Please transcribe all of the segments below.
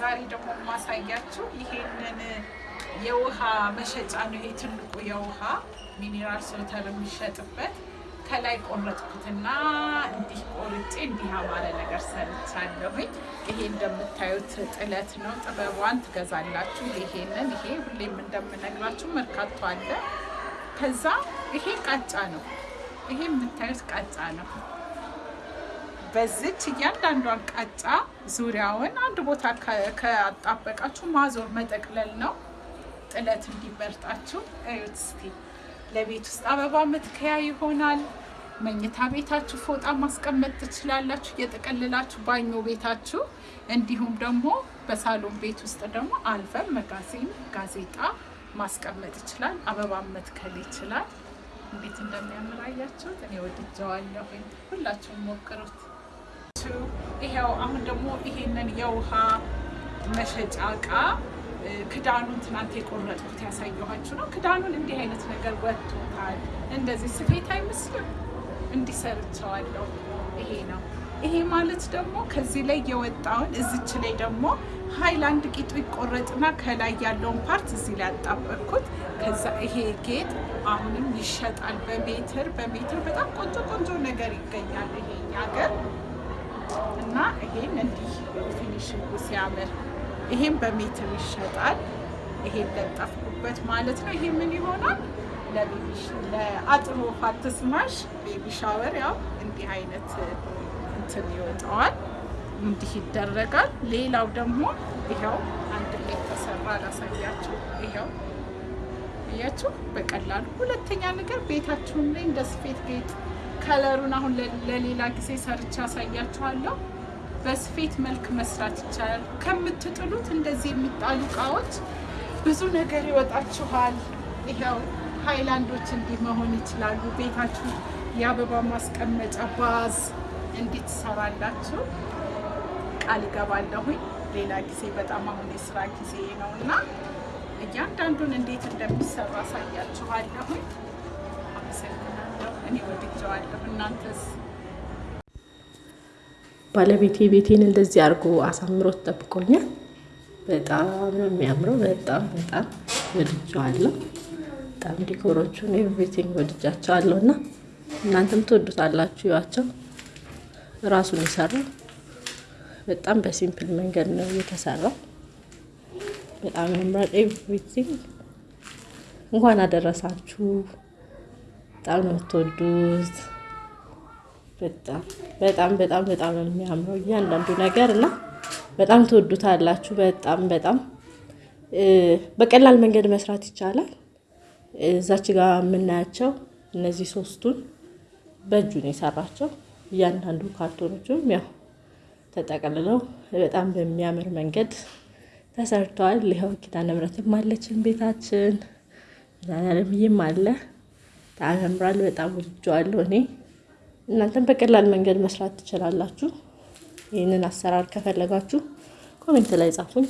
ዛሬ ደግሞ የማሳያችሁ ይሄንን የውሃ መሸጫ ነው። ይሄ ትልቁ የውሃ ሚኒራል ሶተር የሚሸጥበት ከላይ ቆረጥኩትና እንዲህ ቆርጬ እንዲህ ያማረ ነገር ሰርቻለሁኝ። ይሄ እንደምታዩት ጥለት ነው። ጥበቧን ትገዛላችሁ። ይሄንን ይሄ ሁሌም እንደምነግራችሁ መርካቶ አለ። ከዛ ይሄ ቃጫ ነው። ይሄ የምታዩት ቃጫ ነው። በዚች እያንዳንዷን ቃጫ ዙሪያውን አንድ ቦታ ከአጣበቃችሁ ማዞር መጠቅለል ነው። ጥለት እንዲመርጣችሁ እዩት እስቲ። ለቤት ውስጥ አበባ መትከያ ይሆናል። መኝታ ቤታችሁ ፎጣ ማስቀመጥ ትችላላችሁ፣ እየጠቀልላችሁ ባኞ ቤታችሁ። እንዲሁም ደግሞ በሳሎን ቤት ውስጥ ደግሞ አልበም፣ መጋዚን፣ ጋዜጣ ማስቀመጥ ይችላል። አበባ መትከል ይችላል። እንዴት እንደሚያምር አያችሁት? እኔ ወድጀዋለሁ። ሁላችሁም ሞክሩት። ይሄው አሁን ደግሞ ይሄንን የውሃ መሸጫ እቃ ክዳኑን ትናንት የቆረጥኩት ያሳየኋችሁ ነው። ክዳኑን እንዲህ አይነት ነገር ወጥቶታል። እንደዚህ ስፌት አይመስልም? እንዲሰርቸዋለሁ። ይሄ ነው። ይሄ ማለት ደግሞ ከዚህ ላይ የወጣውን እዚች ላይ ደግሞ ሀይላንድ ጌጡ ይቆረጥና ከላይ ያለውን part እዚህ ላይ ያጣበቅኩት። ከዛ ይሄ ጌጥ አሁንም ይሸጣል በሜትር በሜትር በጣም ቆንጆ ቆንጆ ነገር ይገኛል ይሄ ሀገር እና ይሄን እንዲህ ፊኒሽንጉ ሲያምር ይሄን በሜትር ይሸጣል። ይሄን ለጠፍኩበት ማለት ነው። ይሄ ምን ይሆናል? ለአጥሮ ፋትስማሽ ቤቢ ሻወር ያው እንዲህ አይነት እንትን ይወጣዋል። እንዲህ ይደረጋል። ሌላው ደግሞ ይኸው አንድ ላይ ተሰራ ላሳያችሁ። ይኸው እያችሁ በቀላሉ ሁለተኛ ነገር ቤታችሁን ላይ እንደ ስፌት ጌጥ ከለሩን አሁን ለሌላ ጊዜ ሰርቻ ያሳያችኋለሁ። በስፌት መልክ መስራት ይቻላል። ከምትጥሉት እንደዚህ የሚጣሉ እቃዎች ብዙ ነገር ይወጣችኋል። ይኸው ሃይላንዶች እንዲህ መሆን ይችላሉ። ቤታችሁ የአበባ ማስቀመጫ ባዝ እንዲህ ትሰራላችሁ። ቃል እገባለሁኝ ሌላ ጊዜ። በጣም አሁን የስራ ጊዜ ነው እና እያንዳንዱን እንዴት እንደሚሰራ አሳያችኋለሁኝ። አመሰግናለሁ። እኔ ወድጀዋለሁ። እናንተስ? ባለቤቴ ቤቴን እንደዚህ አድርጎ አሳምሮት ጠብቆኛል። በጣም ነው የሚያምረው። በጣም በጣም ወድጀዋለሁ። በጣም decor ኦቹን everything ወድጃቸዋለሁ እና እናንተም ትወዱታላችሁ። ይዋቸው ራሱን የሰራው በጣም በ simple መንገድ ነው የተሰራው። በጣም ያምራል። everything እንኳን አደረሳችሁ። በጣም የምትወዱት። በጣም በጣም በጣም በጣም የሚያምረው እያንዳንዱ ነገር እና በጣም ትወዱታላችሁ። በጣም በጣም በቀላል መንገድ መስራት ይቻላል። እዛች ጋር የምናያቸው እነዚህ ሶስቱን በእጁ ነው የሰራቸው። እያንዳንዱ ካርቶኖቹም ያው ተጠቅልለው በጣም በሚያምር መንገድ ተሰርተዋል። ይኸው ኪዳነ ምሕረትም አለችን ቤታችን ያለምይም አለ። ያምራል። በጣም ወድጀዋለሁ እኔ። እናንተም በቀላል መንገድ መስራት ትችላላችሁ። ይህንን አሰራር ከፈለጋችሁ comment ላይ ጻፉኝ፣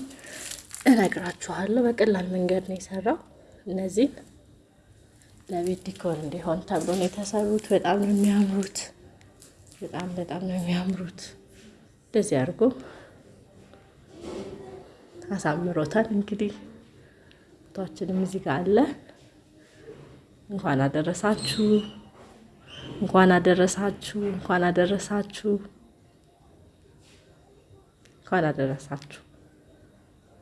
እነግራችኋለሁ። በቀላል መንገድ ነው የሰራው። እነዚህን ለቤት ዲኮር እንዲሆን ተብሎ ነው የተሰሩት። በጣም ነው የሚያምሩት። በጣም በጣም ነው የሚያምሩት። እንደዚህ አድርጎ አሳምሮታል። እንግዲህ ፎቶችንም እዚህ ጋር አለ። እንኳን አደረሳችሁ፣ እንኳን አደረሳችሁ፣ እንኳን አደረሳችሁ፣ እንኳን አደረሳችሁ።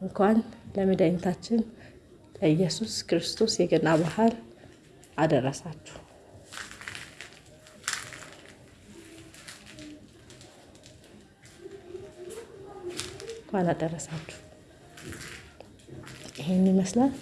እንኳን ለመድኃኒታችን ለኢየሱስ ክርስቶስ የገና በዓል አደረሳችሁ። እንኳን አደረሳችሁ። ይሄን ይመስላል።